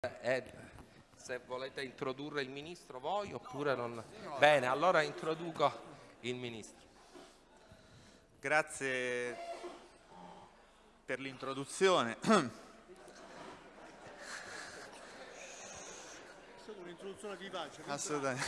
Eh, se volete introdurre il ministro voi oppure non... Bene, allora introduco il ministro. Grazie per l'introduzione. un'introduzione vivace. Assolutamente.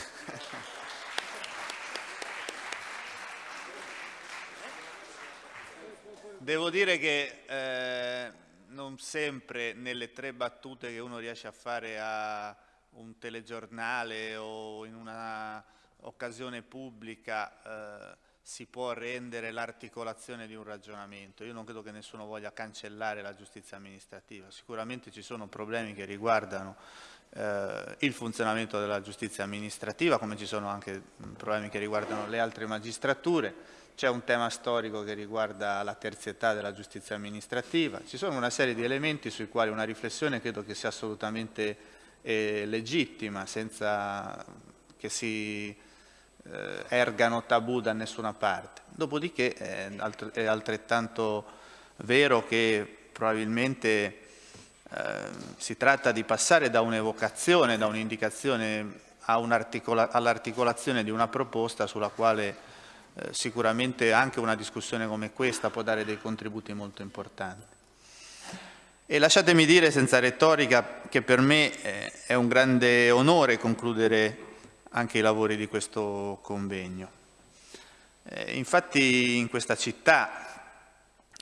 Devo dire che eh, non sempre nelle tre battute che uno riesce a fare a un telegiornale o in una occasione pubblica eh, si può rendere l'articolazione di un ragionamento. Io non credo che nessuno voglia cancellare la giustizia amministrativa, sicuramente ci sono problemi che riguardano eh, il funzionamento della giustizia amministrativa, come ci sono anche problemi che riguardano le altre magistrature, c'è un tema storico che riguarda la terzietà della giustizia amministrativa, ci sono una serie di elementi sui quali una riflessione credo che sia assolutamente eh, legittima, senza che si eh, ergano tabù da nessuna parte. Dopodiché eh, è altrettanto vero che probabilmente eh, si tratta di passare da un'evocazione, da un'indicazione all'articolazione di una proposta sulla quale eh, sicuramente anche una discussione come questa può dare dei contributi molto importanti. E lasciatemi dire senza retorica che per me eh, è un grande onore concludere anche i lavori di questo convegno. Eh, infatti in questa città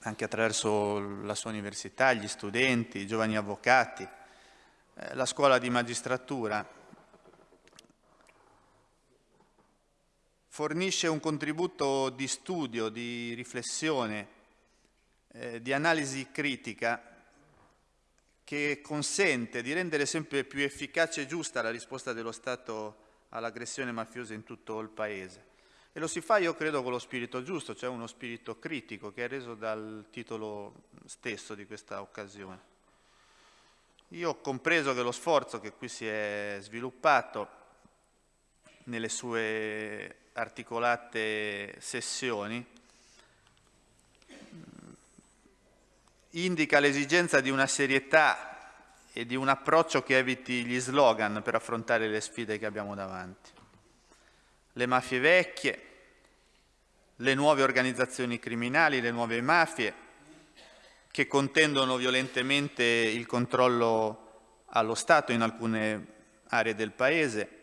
anche attraverso la sua università, gli studenti, i giovani avvocati, la scuola di magistratura, fornisce un contributo di studio, di riflessione, eh, di analisi critica che consente di rendere sempre più efficace e giusta la risposta dello Stato all'aggressione mafiosa in tutto il Paese. E lo si fa, io credo, con lo spirito giusto, cioè uno spirito critico che è reso dal titolo stesso di questa occasione. Io ho compreso che lo sforzo che qui si è sviluppato nelle sue articolate sessioni indica l'esigenza di una serietà e di un approccio che eviti gli slogan per affrontare le sfide che abbiamo davanti. Le mafie vecchie, le nuove organizzazioni criminali, le nuove mafie che contendono violentemente il controllo allo Stato in alcune aree del Paese,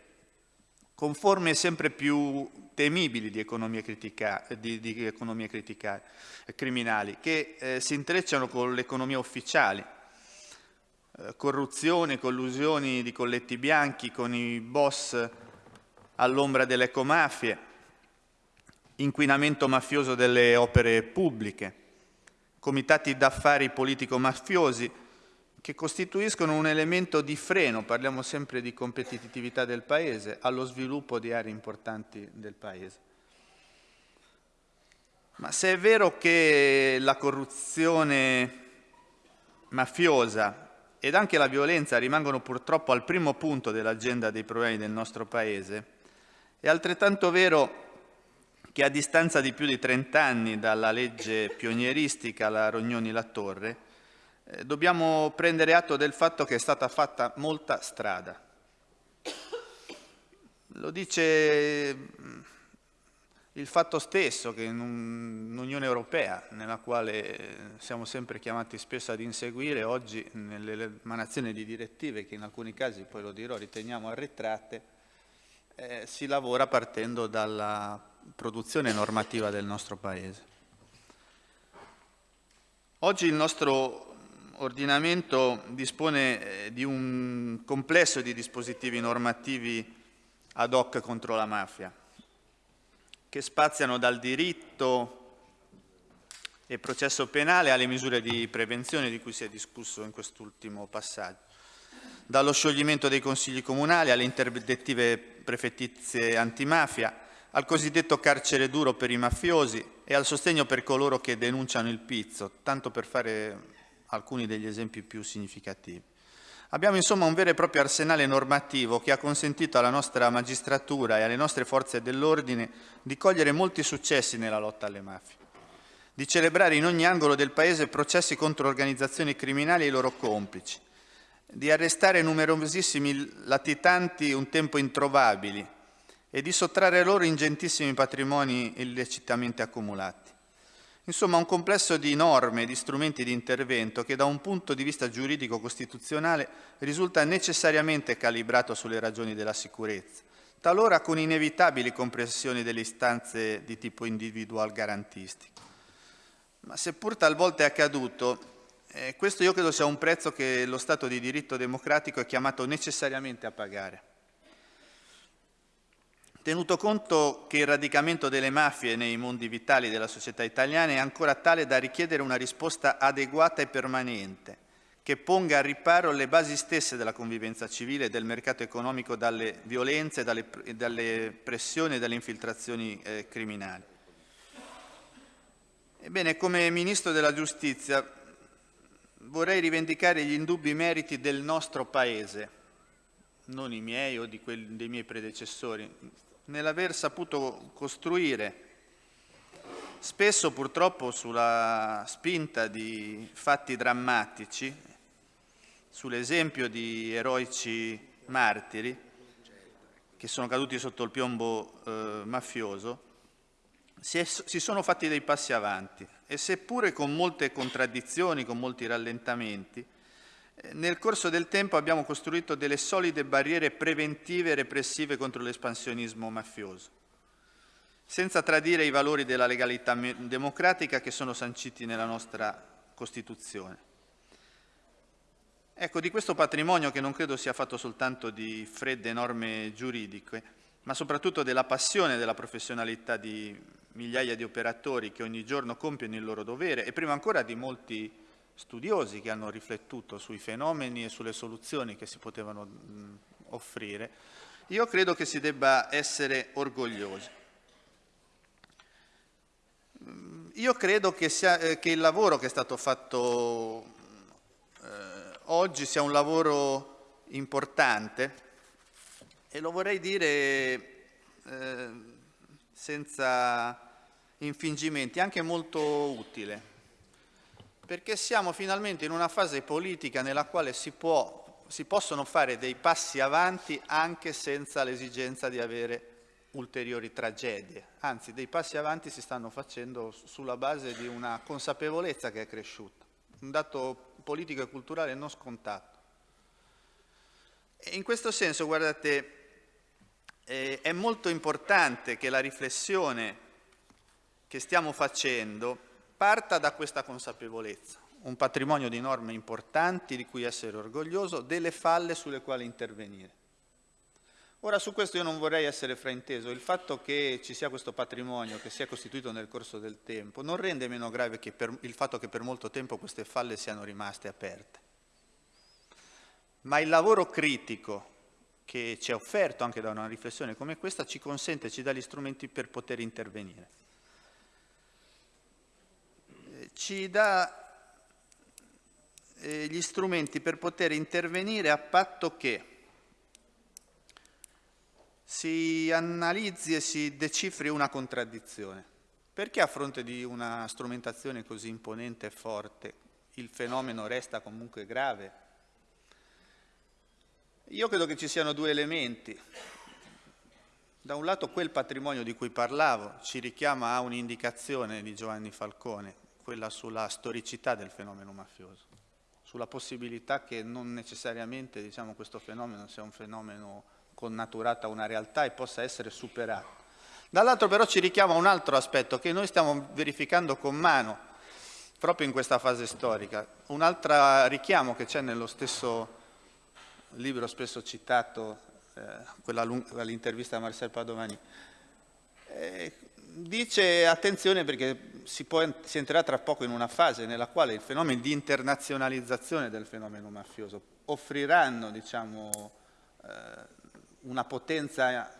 con forme sempre più temibili di economie, critica, di, di economie critica, criminali, che eh, si intrecciano con l'economia ufficiale, eh, corruzione, collusioni di colletti bianchi con i boss all'ombra delle ecomafie, inquinamento mafioso delle opere pubbliche, comitati d'affari politico-mafiosi che costituiscono un elemento di freno, parliamo sempre di competitività del Paese, allo sviluppo di aree importanti del Paese. Ma se è vero che la corruzione mafiosa ed anche la violenza rimangono purtroppo al primo punto dell'agenda dei problemi del nostro Paese, è altrettanto vero che a distanza di più di 30 anni dalla legge pionieristica la Rognoni-La Torre, dobbiamo prendere atto del fatto che è stata fatta molta strada. Lo dice mm, il fatto stesso che in un'Unione Europea, nella quale siamo sempre chiamati spesso ad inseguire, oggi nell'emanazione di direttive che in alcuni casi, poi lo dirò, riteniamo arretrate, eh, si lavora partendo dalla produzione normativa del nostro Paese. Oggi il nostro ordinamento dispone eh, di un complesso di dispositivi normativi ad hoc contro la mafia, che spaziano dal diritto e processo penale alle misure di prevenzione di cui si è discusso in quest'ultimo passaggio dallo scioglimento dei consigli comunali alle interdettive prefettizie antimafia, al cosiddetto carcere duro per i mafiosi e al sostegno per coloro che denunciano il pizzo, tanto per fare alcuni degli esempi più significativi. Abbiamo insomma un vero e proprio arsenale normativo che ha consentito alla nostra magistratura e alle nostre forze dell'ordine di cogliere molti successi nella lotta alle mafie, di celebrare in ogni angolo del Paese processi contro organizzazioni criminali e i loro complici, di arrestare numerosissimi latitanti un tempo introvabili e di sottrarre loro ingentissimi patrimoni illecitamente accumulati. Insomma, un complesso di norme e di strumenti di intervento che da un punto di vista giuridico-costituzionale risulta necessariamente calibrato sulle ragioni della sicurezza, talora con inevitabili compressioni delle istanze di tipo individual garantistico. Ma seppur talvolta è accaduto, eh, questo io credo sia un prezzo che lo Stato di diritto democratico è chiamato necessariamente a pagare. Tenuto conto che il radicamento delle mafie nei mondi vitali della società italiana è ancora tale da richiedere una risposta adeguata e permanente, che ponga a riparo le basi stesse della convivenza civile e del mercato economico dalle violenze, dalle, dalle pressioni e dalle infiltrazioni eh, criminali. Ebbene, come Ministro della Giustizia vorrei rivendicare gli indubbi meriti del nostro Paese, non i miei o quelli, dei miei predecessori, nell'aver saputo costruire, spesso purtroppo sulla spinta di fatti drammatici, sull'esempio di eroici martiri che sono caduti sotto il piombo eh, mafioso, si, è, si sono fatti dei passi avanti e seppure con molte contraddizioni, con molti rallentamenti, nel corso del tempo abbiamo costruito delle solide barriere preventive e repressive contro l'espansionismo mafioso, senza tradire i valori della legalità democratica che sono sanciti nella nostra Costituzione. Ecco, di questo patrimonio che non credo sia fatto soltanto di fredde norme giuridiche, ma soprattutto della passione e della professionalità di migliaia di operatori che ogni giorno compiono il loro dovere e prima ancora di molti studiosi che hanno riflettuto sui fenomeni e sulle soluzioni che si potevano mh, offrire, io credo che si debba essere orgogliosi. Io credo che, sia, eh, che il lavoro che è stato fatto eh, oggi sia un lavoro importante e lo vorrei dire eh, senza infingimenti, anche molto utile perché siamo finalmente in una fase politica nella quale si, può, si possono fare dei passi avanti anche senza l'esigenza di avere ulteriori tragedie, anzi dei passi avanti si stanno facendo sulla base di una consapevolezza che è cresciuta, un dato politico e culturale non scontato. E in questo senso, guardate, eh, è molto importante che la riflessione che stiamo facendo parta da questa consapevolezza, un patrimonio di norme importanti di cui essere orgoglioso, delle falle sulle quali intervenire. Ora su questo io non vorrei essere frainteso, il fatto che ci sia questo patrimonio che si è costituito nel corso del tempo non rende meno grave per, il fatto che per molto tempo queste falle siano rimaste aperte. Ma il lavoro critico che ci è offerto anche da una riflessione come questa ci consente, ci dà gli strumenti per poter intervenire ci dà eh, gli strumenti per poter intervenire a patto che si analizzi e si decifri una contraddizione. Perché a fronte di una strumentazione così imponente e forte il fenomeno resta comunque grave? Io credo che ci siano due elementi. Da un lato quel patrimonio di cui parlavo ci richiama a un'indicazione di Giovanni Falcone, quella sulla storicità del fenomeno mafioso, sulla possibilità che non necessariamente diciamo, questo fenomeno sia un fenomeno connaturato a una realtà e possa essere superato. Dall'altro però ci richiama un altro aspetto che noi stiamo verificando con mano proprio in questa fase storica, un altro richiamo che c'è nello stesso libro spesso citato, eh, quell'intervista a Marcel Padovani, eh, dice attenzione perché si, può, si, entrerà tra poco in una fase nella quale il fenomeno di internazionalizzazione del fenomeno mafioso offriranno diciamo, eh, una potenza,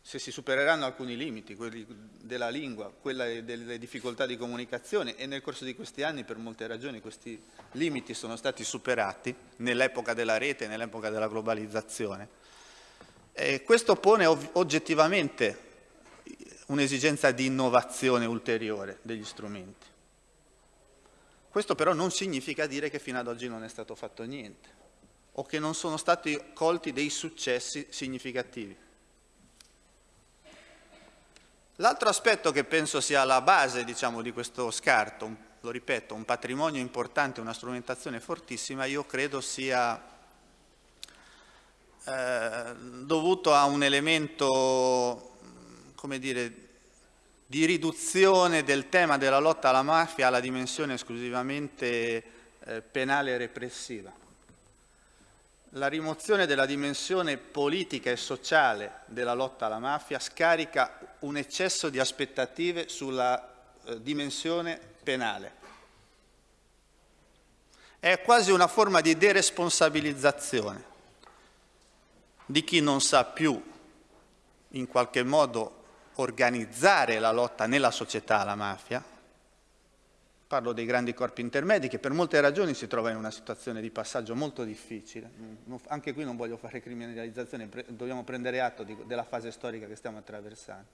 se si supereranno alcuni limiti, quelli della lingua, quella delle difficoltà di comunicazione e nel corso di questi anni per molte ragioni questi limiti sono stati superati nell'epoca della rete, nell'epoca della globalizzazione. E questo pone oggettivamente un'esigenza di innovazione ulteriore degli strumenti. Questo però non significa dire che fino ad oggi non è stato fatto niente. o che non sono stati colti dei successi significativi. L'altro aspetto che penso sia la base diciamo, di questo scarto, lo ripeto, un patrimonio importante, una strumentazione fortissima, io credo sia eh, dovuto a un elemento, come dire, di riduzione del tema della lotta alla mafia alla dimensione esclusivamente eh, penale e repressiva. La rimozione della dimensione politica e sociale della lotta alla mafia scarica un eccesso di aspettative sulla eh, dimensione penale. È quasi una forma di deresponsabilizzazione di chi non sa più in qualche modo organizzare la lotta nella società alla mafia, parlo dei grandi corpi intermedi che per molte ragioni si trovano in una situazione di passaggio molto difficile, anche qui non voglio fare criminalizzazione, dobbiamo prendere atto della fase storica che stiamo attraversando,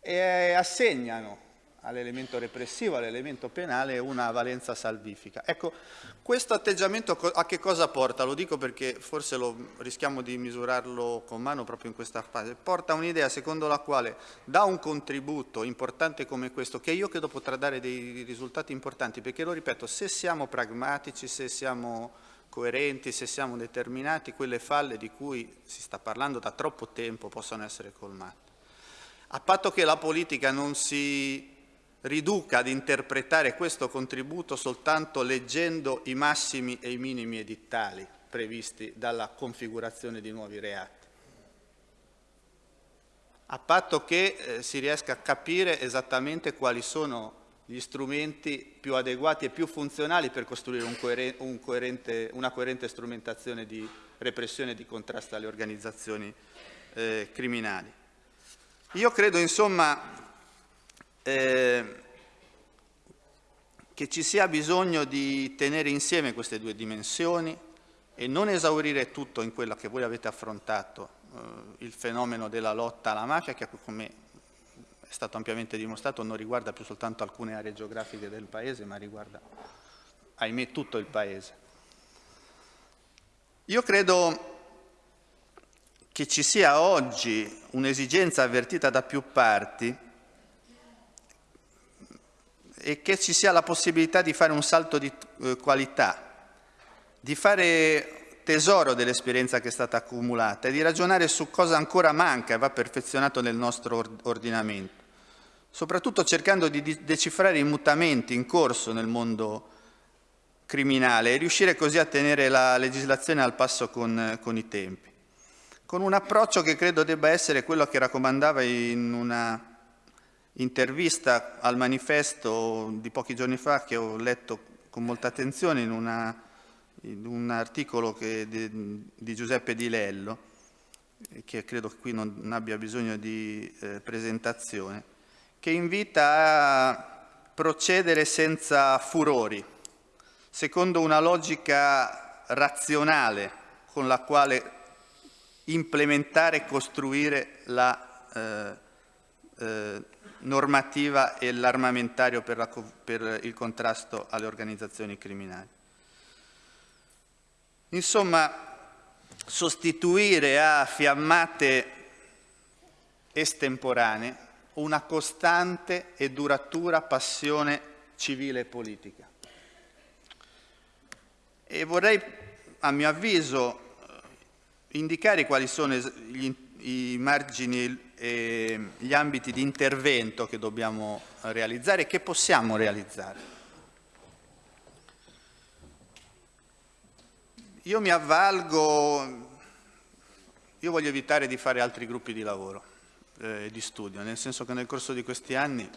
e assegnano all'elemento repressivo, all'elemento penale, una valenza salvifica. Ecco, questo atteggiamento a che cosa porta? Lo dico perché forse lo, rischiamo di misurarlo con mano proprio in questa fase. Porta un'idea secondo la quale da un contributo importante come questo, che io credo potrà dare dei risultati importanti, perché lo ripeto, se siamo pragmatici, se siamo coerenti, se siamo determinati, quelle falle di cui si sta parlando da troppo tempo possono essere colmate. A patto che la politica non si riduca ad interpretare questo contributo soltanto leggendo i massimi e i minimi edittali previsti dalla configurazione di nuovi reati, a patto che eh, si riesca a capire esattamente quali sono gli strumenti più adeguati e più funzionali per costruire un coeren un coerente, una coerente strumentazione di repressione e di contrasto alle organizzazioni eh, criminali. Io credo insomma eh, che ci sia bisogno di tenere insieme queste due dimensioni e non esaurire tutto in quella che voi avete affrontato, eh, il fenomeno della lotta alla mafia, che come è stato ampiamente dimostrato non riguarda più soltanto alcune aree geografiche del Paese, ma riguarda, ahimè, tutto il Paese. Io credo che ci sia oggi un'esigenza avvertita da più parti e che ci sia la possibilità di fare un salto di eh, qualità, di fare tesoro dell'esperienza che è stata accumulata e di ragionare su cosa ancora manca e va perfezionato nel nostro ordinamento, soprattutto cercando di decifrare i mutamenti in corso nel mondo criminale e riuscire così a tenere la legislazione al passo con, con i tempi, con un approccio che credo debba essere quello che raccomandava in una intervista al manifesto di pochi giorni fa che ho letto con molta attenzione in, una, in un articolo che, di, di, Giuseppe Di Lello, che credo qui non abbia bisogno di eh, presentazione, che invita a procedere senza furori, secondo una logica razionale con la quale implementare e costruire la eh, eh, normativa e l'armamentario per, per il contrasto alle organizzazioni criminali. Insomma, sostituire a fiammate estemporanee una costante e duratura passione civile e politica. E vorrei, a mio avviso, indicare quali sono gli, i margini e gli ambiti di intervento che dobbiamo realizzare e che possiamo realizzare. Io mi avvalgo, io voglio evitare di fare altri gruppi di lavoro, eh, di studio, nel senso che nel corso di questi anni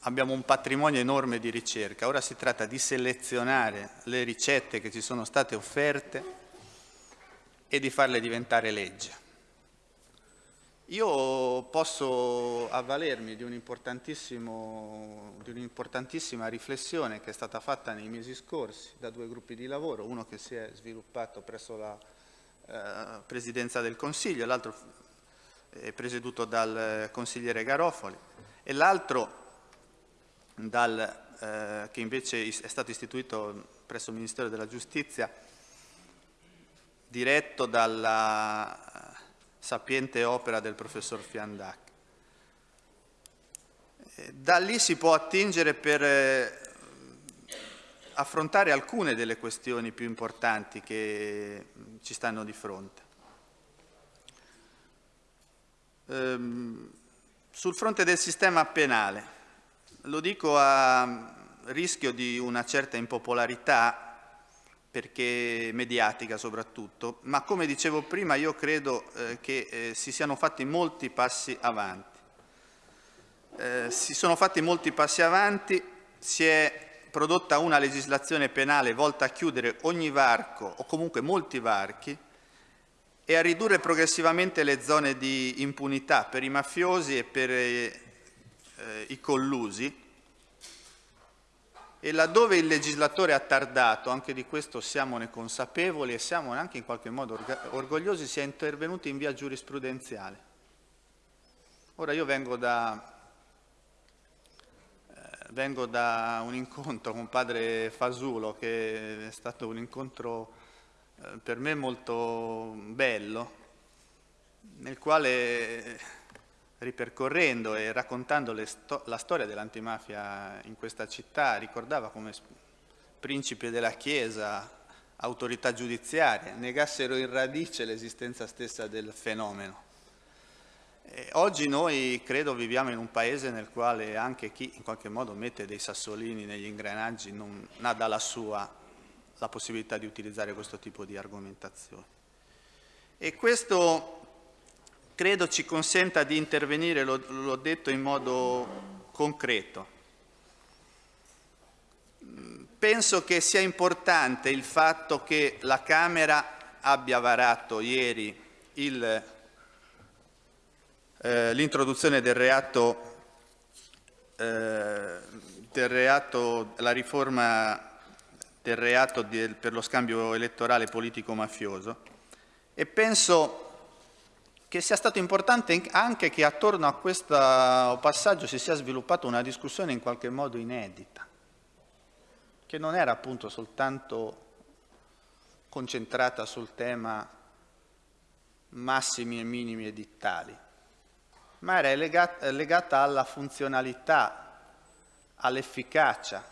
abbiamo un patrimonio enorme di ricerca, ora si tratta di selezionare le ricette che ci sono state offerte e di farle diventare legge. Io posso avvalermi di un'importantissima riflessione che è stata fatta nei mesi scorsi da due gruppi di lavoro, uno che si è sviluppato presso la eh, Presidenza del Consiglio, l'altro è presieduto dal consigliere Garofoli e l'altro eh, che invece è stato istituito presso il Ministero della Giustizia diretto dalla sapiente opera del professor Fiandac. Da lì si può attingere per eh, affrontare alcune delle questioni più importanti che ci stanno di fronte. Ehm, sul fronte del sistema penale, lo dico a rischio di una certa impopolarità, perché mediatica soprattutto, ma come dicevo prima io credo eh, che eh, si siano fatti molti passi avanti. Eh, si sono fatti molti passi avanti, si è prodotta una legislazione penale volta a chiudere ogni varco o comunque molti varchi e a ridurre progressivamente le zone di impunità per i mafiosi e per eh, i collusi e laddove il legislatore ha tardato, anche di questo siamo consapevoli e siamo anche in qualche modo orgogliosi, si è intervenuti in via giurisprudenziale. Ora io vengo da, vengo da un incontro con padre Fasulo che è stato un incontro eh, per me molto bello, nel quale ripercorrendo e raccontando sto la storia dell'antimafia in questa città ricordava come principi della Chiesa, autorità giudiziarie, negassero in radice l'esistenza stessa del fenomeno. Eh, oggi noi credo viviamo in un paese nel quale anche chi in qualche modo mette dei sassolini negli ingranaggi non ha dalla sua la possibilità di utilizzare questo tipo di argomentazioni. E questo credo ci consenta di intervenire, l'ho detto, in modo concreto. Penso che sia importante il fatto che la Camera abbia varato ieri eh, l'introduzione del reato, eh, del reato, la riforma del reato di, per lo scambio elettorale politico-mafioso e penso che sia stato importante anche che attorno a questo passaggio si sia sviluppata una discussione in qualche modo inedita, che non era appunto soltanto concentrata sul tema massimi e minimi edittali, ma era legata, alla funzionalità, all'efficacia,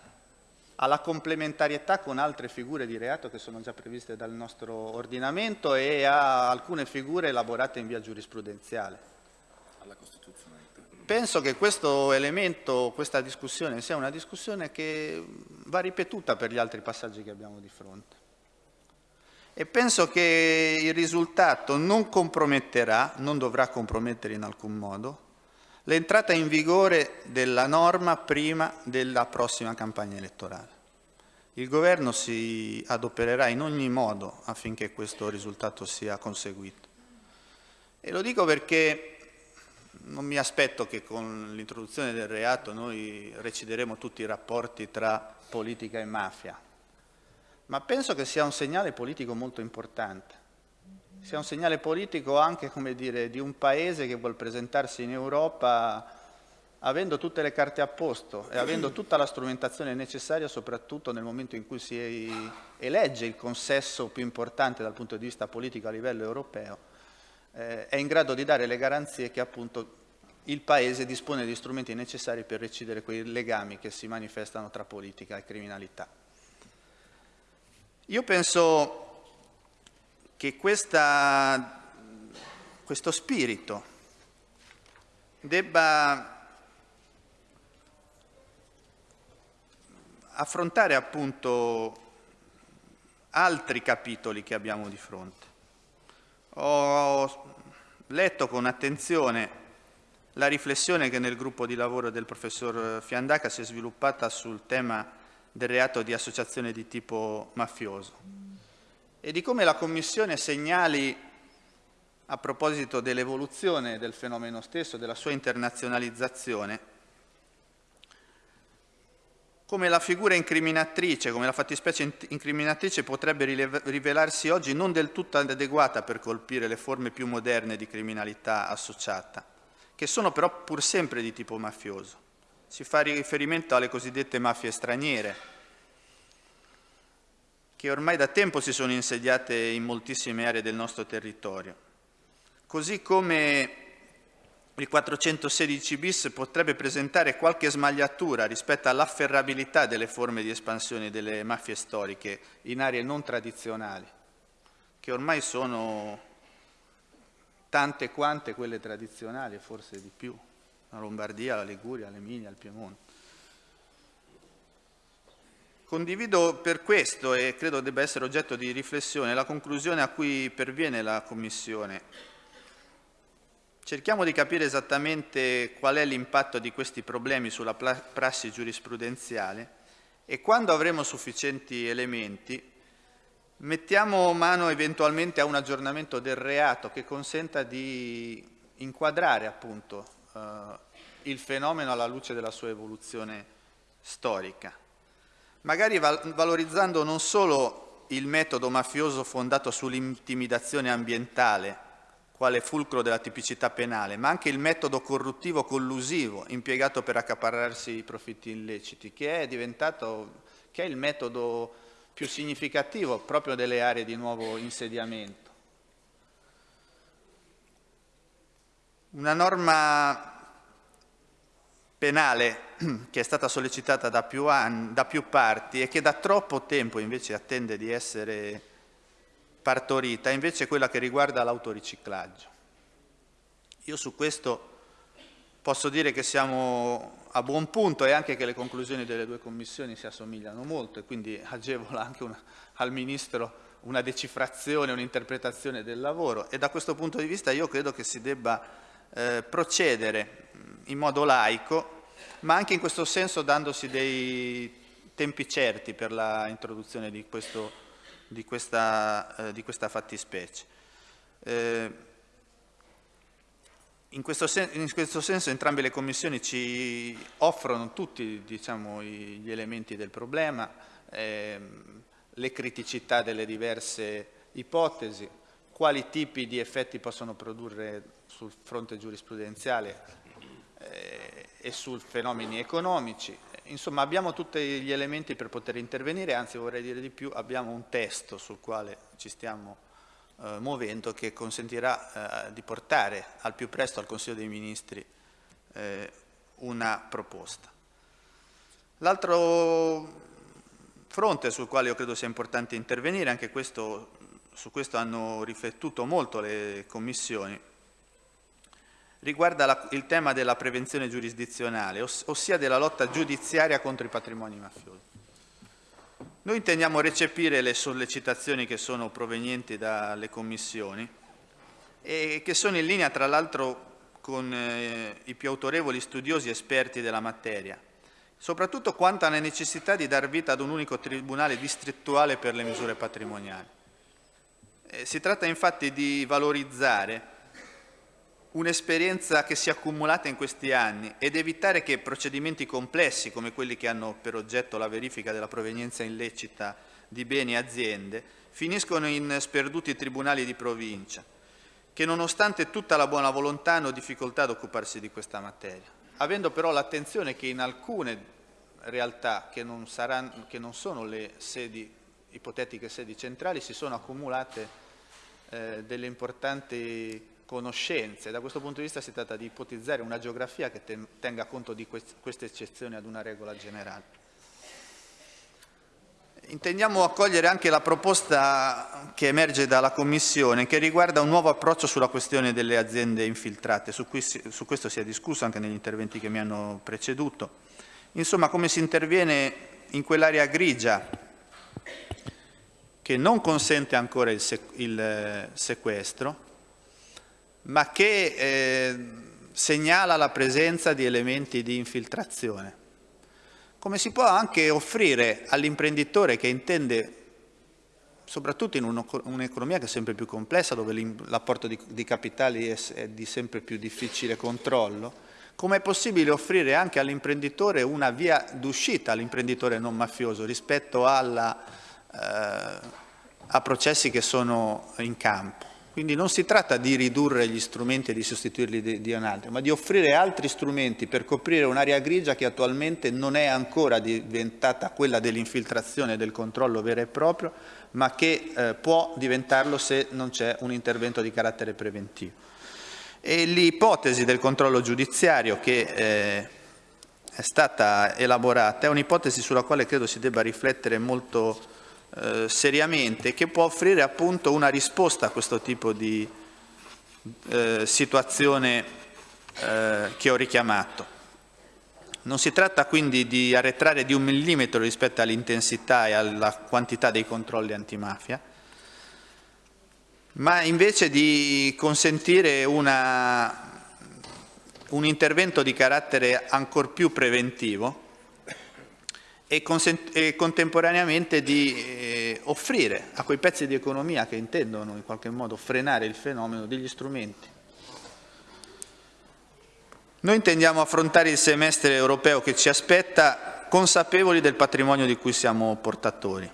alla complementarietà con altre figure di reato che sono già previste dal nostro ordinamento e a alcune figure elaborate in via giurisprudenziale. Penso che questo elemento, questa discussione, sia una discussione che va ripetuta per gli altri passaggi che abbiamo di fronte e penso che il risultato non comprometterà, non dovrà compromettere in alcun modo, l'entrata in vigore della norma prima della prossima campagna elettorale. Il Governo si adopererà in ogni modo affinché questo risultato sia conseguito. E lo dico perché non mi aspetto che con l'introduzione del reato noi recideremo tutti i rapporti tra politica e mafia, ma penso che sia un segnale politico molto importante. Sia un segnale politico anche dire, di un paese che vuole presentarsi in Europa avendo tutte le carte a posto e avendo tutta la strumentazione necessaria soprattutto nel momento in cui si elegge il consesso più importante dal punto di vista politico a livello europeo, eh, è in grado di dare le garanzie che appunto il Paese dispone di strumenti necessari per recidere quei legami che si manifestano tra politica e criminalità. Io penso che questa, questo spirito debba affrontare appunto altri capitoli che abbiamo di fronte. Ho letto con attenzione la riflessione che nel gruppo di lavoro del professor Fiandaca si è sviluppata sul tema del reato di associazione di tipo mafioso e di come la Commissione segnali a proposito dell'evoluzione del fenomeno stesso, della sua internazionalizzazione, come la figura incriminatrice, come la fattispecie incriminatrice potrebbe rivelarsi oggi non del tutto adeguata per colpire le forme più moderne di criminalità associata, che sono però pur sempre di tipo mafioso. Si fa riferimento alle cosiddette mafie straniere, che ormai da tempo si sono insediate in moltissime aree del nostro territorio. Così come il 416 bis potrebbe presentare qualche smagliatura rispetto all'afferrabilità delle forme di espansione delle mafie storiche in aree non tradizionali, che ormai sono tante quante quelle tradizionali, forse di più, la Lombardia, la Liguria, l'Emilia, il Piemonte. Condivido per questo, e credo debba essere oggetto di riflessione, la conclusione a cui perviene la Commissione. Cerchiamo di capire esattamente qual è l'impatto di questi problemi sulla prassi giurisprudenziale e quando avremo sufficienti elementi mettiamo mano eventualmente a un aggiornamento del reato che consenta di inquadrare appunto eh, il fenomeno alla luce della sua evoluzione storica, magari val valorizzando non solo il metodo mafioso fondato sull'intimidazione ambientale quale fulcro della tipicità penale, ma anche il metodo corruttivo collusivo impiegato per accaparrarsi i profitti illeciti, che è diventato che è il metodo più significativo proprio delle aree di nuovo insediamento. Una norma penale che è stata sollecitata da più, anni, da più parti e che da troppo tempo invece attende di essere partorita invece quella che riguarda l'autoriciclaggio. Io su questo posso dire che siamo a buon punto e anche che le conclusioni delle due commissioni si assomigliano molto e quindi agevola anche una, al Ministro una decifrazione, un'interpretazione del lavoro e da questo punto di vista io credo che si debba eh, procedere in modo laico ma anche in questo senso dandosi dei tempi certi per l'introduzione di di questa, eh, di questa fattispecie. Eh, in, questo in, questo senso entrambe le commissioni ci offrono tutti diciamo, gli elementi del problema, ehm, le criticità delle diverse ipotesi, quali tipi di effetti possono produrre sul fronte giurisprudenziale eh, e su fenomeni economici, Insomma, abbiamo tutti gli elementi per poter intervenire, anzi vorrei dire di più, abbiamo un testo sul quale ci stiamo eh, muovendo che consentirà eh, di portare al più presto al Consiglio dei Ministri eh, una proposta. L'altro fronte sul quale io credo sia importante intervenire, anche questo, su questo hanno riflettuto molto le commissioni, riguarda la, il tema della prevenzione giurisdizionale, oss ossia della lotta giudiziaria contro i patrimoni mafiosi. Noi intendiamo recepire le sollecitazioni che sono provenienti dalle commissioni e che sono in linea tra l'altro con eh, i più autorevoli studiosi esperti della materia, soprattutto quanto alla necessità di dar vita ad un unico tribunale distrettuale per le misure patrimoniali. Eh, si tratta infatti di valorizzare un'esperienza che si è accumulata in questi anni ed evitare che procedimenti complessi come quelli che hanno per oggetto la verifica della provenienza illecita di beni e aziende finiscono in sperduti tribunali di provincia che nonostante tutta la buona volontà hanno difficoltà ad occuparsi di questa materia, avendo però l'attenzione che in alcune realtà che non, saranno, che non sono le sedi, ipotetiche sedi centrali si sono accumulate eh, delle importanti conoscenze. Da questo punto di vista si tratta di ipotizzare una geografia che tenga conto di queste eccezioni ad una regola generale. Intendiamo accogliere anche la proposta che emerge dalla Commissione che riguarda un nuovo approccio sulla questione delle aziende infiltrate, su, cui, su questo si è discusso anche negli interventi che mi hanno preceduto. Insomma, come si interviene in quell'area grigia che non consente ancora il, il sequestro, ma che eh, segnala la presenza di elementi di infiltrazione. Come si può anche offrire all'imprenditore che intende, soprattutto in un'economia che è sempre più complessa, dove l'apporto di, di, capitali è, è di sempre più difficile controllo, come è possibile offrire anche all'imprenditore una via d'uscita all'imprenditore non mafioso rispetto alla, eh, a processi che sono in campo. Quindi non si tratta di ridurre gli strumenti e di sostituirli di, di un altro, ma di offrire altri strumenti per coprire un'area grigia che attualmente non è ancora diventata quella dell'infiltrazione e del controllo vero e proprio, ma che eh, può diventarlo se non c'è un intervento di carattere preventivo. E l'ipotesi del controllo giudiziario che eh, è stata elaborata è un'ipotesi sulla quale credo si debba riflettere molto eh, seriamente, che può offrire appunto una risposta a questo tipo di eh, situazione eh, che ho richiamato. Non si tratta quindi di arretrare di un millimetro rispetto all'intensità e alla quantità dei controlli antimafia, ma invece di consentire una, un intervento di carattere ancor più preventivo e, e contemporaneamente di eh, offrire a quei pezzi di economia che intendono in qualche modo frenare il fenomeno degli strumenti. Noi intendiamo affrontare il semestre europeo che ci aspetta consapevoli del patrimonio di cui siamo portatori.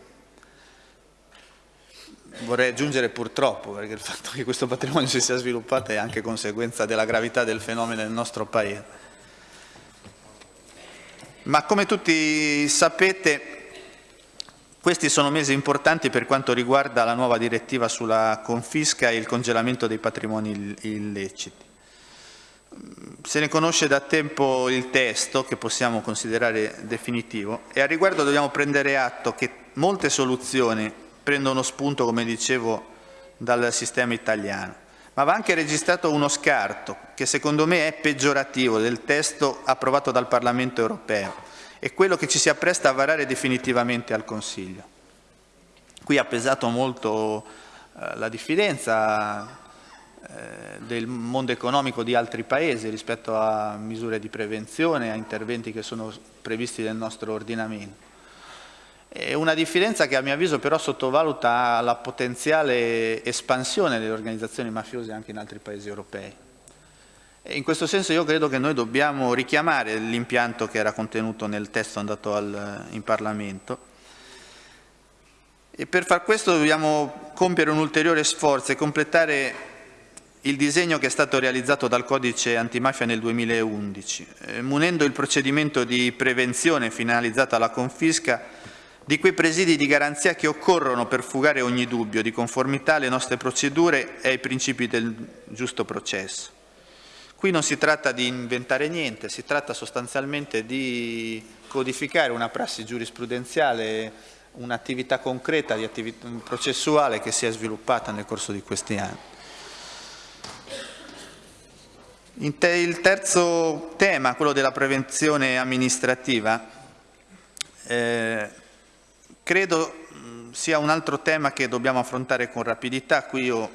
Vorrei aggiungere purtroppo, perché il fatto che questo patrimonio si sia sviluppato è anche conseguenza della gravità del fenomeno nel nostro Paese. Ma come tutti sapete, questi sono mesi importanti per quanto riguarda la nuova direttiva sulla confisca e il congelamento dei patrimoni illeciti. Se ne conosce da tempo il testo, che possiamo considerare definitivo, e a riguardo dobbiamo prendere atto che molte soluzioni prendono spunto, come dicevo, dal sistema italiano. Ma va anche registrato uno scarto, che secondo me è peggiorativo, del testo approvato dal Parlamento europeo e quello che ci si appresta a varare definitivamente al Consiglio. Qui ha pesato molto eh, la diffidenza eh, del mondo economico di altri paesi rispetto a misure di prevenzione, a interventi che sono previsti nel nostro ordinamento. È una diffidenza che a mio avviso però sottovaluta la potenziale espansione delle organizzazioni mafiose anche in altri paesi europei. In questo senso io credo che noi dobbiamo richiamare l'impianto che era contenuto nel testo andato al, in Parlamento e per far questo dobbiamo compiere un ulteriore sforzo e completare il disegno che è stato realizzato dal codice antimafia nel 2011, eh, munendo il procedimento di prevenzione finalizzato alla confisca di quei presidi di garanzia che occorrono per fugare ogni dubbio di conformità alle nostre procedure e ai principi del giusto processo. Qui non si tratta di inventare niente, si tratta sostanzialmente di codificare una prassi giurisprudenziale, un'attività concreta, attività processuale che si è sviluppata nel corso di questi anni. il terzo tema, quello della prevenzione amministrativa, eh, credo sia un altro tema che dobbiamo affrontare con rapidità. Qui io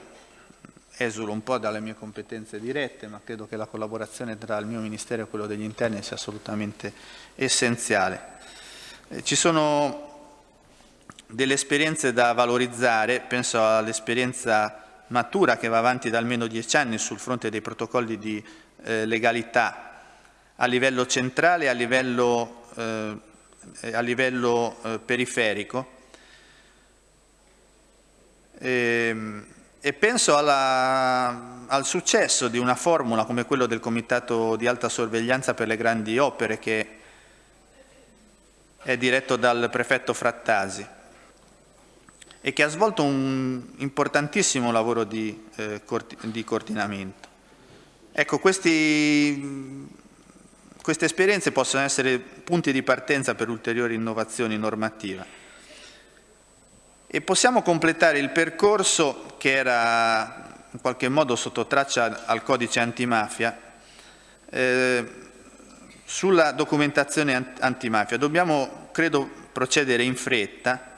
esulo un po' dalle mie competenze dirette, ma credo che la collaborazione tra il mio Ministero e quello degli interni sia assolutamente essenziale. Eh, ci sono delle esperienze da valorizzare, penso all'esperienza matura che va avanti da almeno dieci anni sul fronte dei protocolli di eh, legalità a livello centrale e a livello, eh, a livello eh, periferico. E, ehm, e penso alla, al successo di una formula come quello del Comitato di Alta Sorveglianza per le Grandi Opere che è diretto dal prefetto Frattasi e che ha svolto un importantissimo lavoro di, eh, di coordinamento. Ecco, questi, queste esperienze possono essere punti di partenza per ulteriori innovazioni normative e possiamo completare il percorso che era in qualche modo sotto traccia al codice antimafia eh, sulla documentazione antimafia. Dobbiamo, credo, procedere in fretta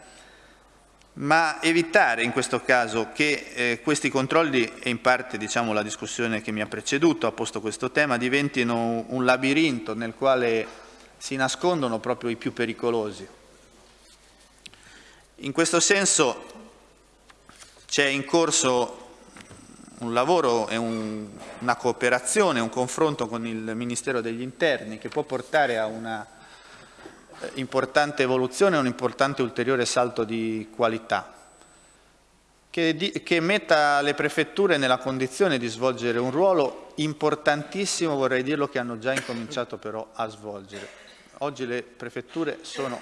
ma evitare in questo caso che eh, questi controlli, e in parte diciamo, la discussione che mi ha preceduto ha posto questo tema, diventino un labirinto nel quale si nascondono proprio i più pericolosi. In questo senso c'è in corso un lavoro e un, una cooperazione, un confronto con il Ministero degli Interni che può portare a una importante evoluzione un importante ulteriore salto di qualità. che, di, che metta le prefetture nella condizione di svolgere un ruolo importantissimo, vorrei dirlo, che hanno già incominciato però a svolgere. Oggi le prefetture sono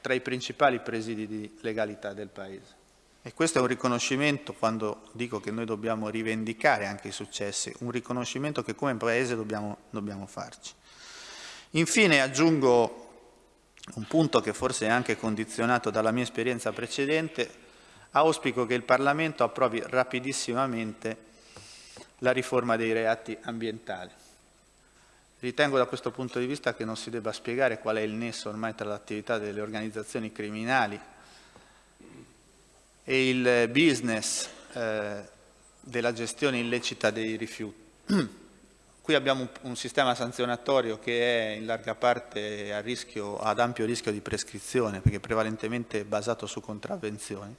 tra i principali presidi di legalità del Paese. E questo è un riconoscimento, quando dico che noi dobbiamo rivendicare anche i successi, un riconoscimento che come Paese dobbiamo, dobbiamo farci. Infine aggiungo un punto che forse è anche condizionato dalla mia esperienza precedente, auspico che il Parlamento approvi rapidissimamente la riforma dei reati ambientali. Ritengo da questo punto di vista che non si debba spiegare qual è il nesso ormai tra l'attività delle organizzazioni criminali e il business eh, della gestione illecita dei rifiuti. Qui abbiamo un, sistema sanzionatorio che è in larga parte rischio, ad ampio rischio di prescrizione perché è prevalentemente basato su contravvenzioni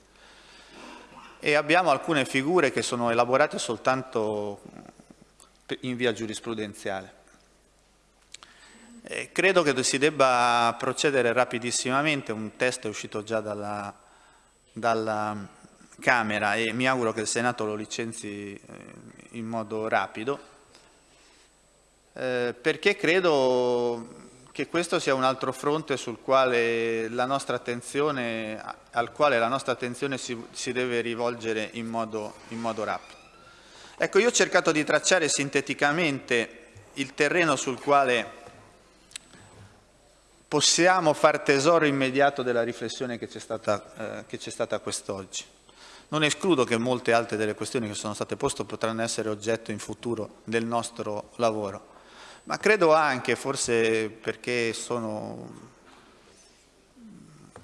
e abbiamo alcune figure che sono elaborate soltanto in via giurisprudenziale. E credo che si debba procedere rapidissimamente, un testo è uscito già dalla, dalla Camera e mi auguro che il Senato lo licenzi eh, in modo rapido, eh, perché credo che questo sia un altro fronte quale al quale la nostra attenzione si, si deve rivolgere in modo, in modo rapido. Ecco, io ho cercato di tracciare sinteticamente il terreno sul quale possiamo far tesoro immediato della riflessione che c'è stata, eh, stata quest'oggi. Non escludo che molte altre delle questioni che sono state poste potranno essere oggetto in futuro del nostro lavoro ma credo anche, forse perché sono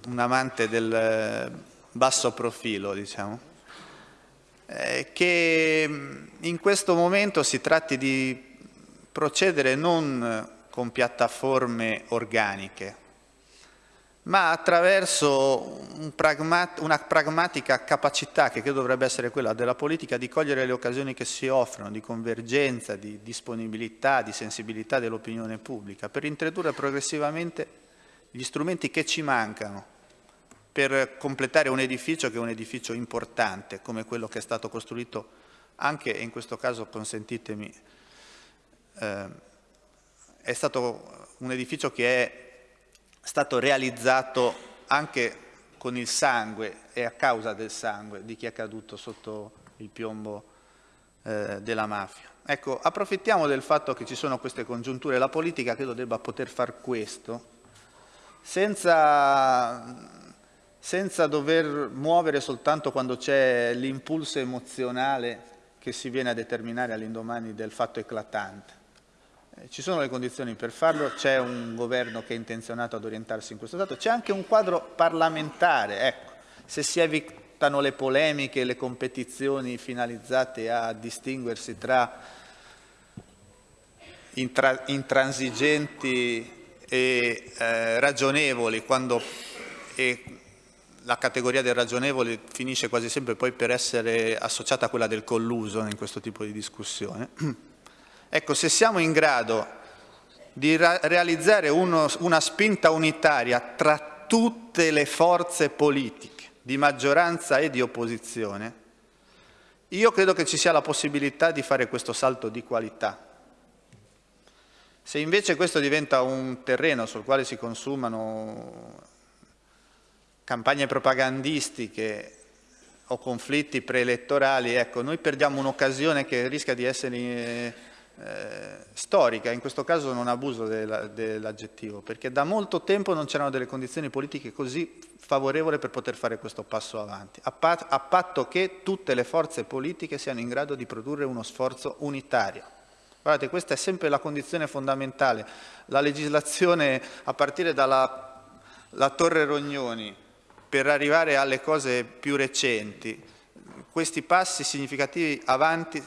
un amante del basso profilo, diciamo, eh, che in questo momento si tratti di procedere non con piattaforme organiche, ma attraverso un pragmat una pragmatica capacità che credo dovrebbe essere quella della politica di cogliere le occasioni che si offrono, di convergenza, di disponibilità, di sensibilità dell'opinione pubblica, per introdurre progressivamente gli strumenti che ci mancano per completare un edificio che è un edificio importante, come quello che è stato costruito anche, in questo caso consentitemi, eh, è stato un edificio che è stato realizzato anche con il sangue e a causa del sangue di chi è caduto sotto il piombo eh, della mafia. Ecco, approfittiamo del fatto che ci sono queste congiunture, la politica credo debba poter far questo senza, senza dover muovere soltanto quando c'è l'impulso emozionale che si viene a determinare all'indomani del fatto eclatante. Ci sono le condizioni per farlo, c'è un governo che è intenzionato ad orientarsi in questo dato, c'è anche un quadro parlamentare, ecco, se si evitano le polemiche, le competizioni finalizzate a distinguersi tra intra intransigenti e eh, ragionevoli, quando e la categoria del ragionevole finisce quasi sempre poi per essere associata a quella del colluso in questo tipo di discussione. Ecco, se siamo in grado di realizzare uno, una spinta unitaria tra tutte le forze politiche, di maggioranza e di opposizione, io credo che ci sia la possibilità di fare questo salto di qualità. Se invece questo diventa un terreno sul quale si consumano campagne propagandistiche o conflitti preelettorali, ecco, noi perdiamo un'occasione che rischia di essere eh, storica, in questo caso non abuso dell'aggettivo, perché da molto tempo non c'erano delle condizioni politiche così favorevoli per poter fare questo passo avanti, a, pat a patto che tutte le forze politiche siano in grado di produrre uno sforzo unitario. Guardate, questa è sempre la condizione fondamentale. La legislazione, a partire dalla la Torre Rognoni, per arrivare alle cose più recenti, questi passi significativi avanti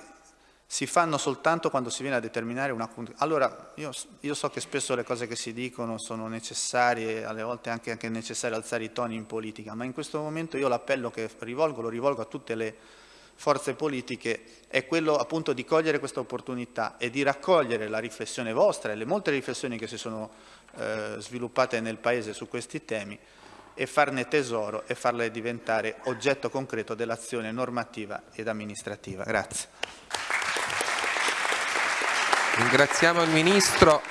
si fanno soltanto quando si viene a determinare una... Allora, io, io, so che spesso le cose che si dicono sono necessarie, alle volte anche, anche necessario alzare i toni in politica, ma in questo momento io l'appello che rivolgo, lo rivolgo a tutte le forze politiche, è quello appunto di cogliere questa opportunità e di raccogliere la riflessione vostra e le molte riflessioni che si sono eh, sviluppate nel Paese su questi temi e farne tesoro e farle diventare oggetto concreto dell'azione normativa ed amministrativa. Grazie. Ringraziamo il Ministro.